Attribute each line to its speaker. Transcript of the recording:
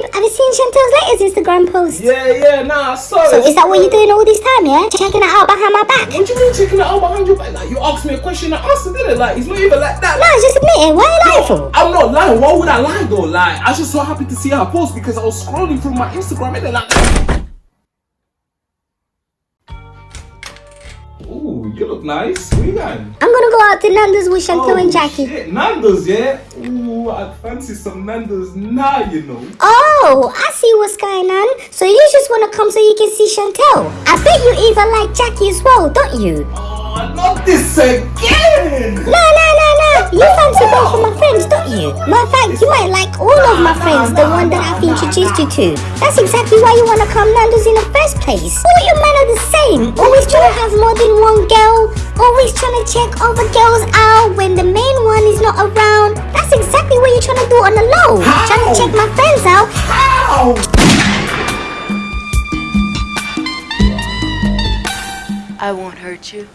Speaker 1: babe, have you seen Chantel's latest Instagram post?
Speaker 2: Yeah, yeah, nah, I saw
Speaker 1: So
Speaker 2: it.
Speaker 1: is that what you're uh, doing all this time, yeah? Checking it out behind my back?
Speaker 2: What do you mean checking it out behind your back? Like, you asked me a question, I answered it. Like, it's not even like that.
Speaker 1: No, just admit it. Why are you lying for?
Speaker 2: I'm not lying. Why would I lie though? Like, I was just so happy to see her post because I was scrolling through my Instagram and then like. Ooh, you look nice. Where you going?
Speaker 1: I'm gonna go out to Nando's with Chantel and oh, Jackie.
Speaker 2: Oh, shit. Nando's, yeah? Ooh, I'd fancy some Nando's now, you know.
Speaker 1: Oh, Oh, I see what's going on. So you just wanna come so you can see Chantel? I bet you even like Jackie as well, don't you?
Speaker 2: Oh, not this again!
Speaker 1: No, no, no, no. You fancy both of my friends, don't you? Matter of fact, you might like all of my friends, the one that I've introduced you to. That's exactly why you wanna come Nando's in the first place. All your men are the same. Always trying to have more than one girl. Always trying to check other girls out when the main one is not around.
Speaker 3: I won't hurt you.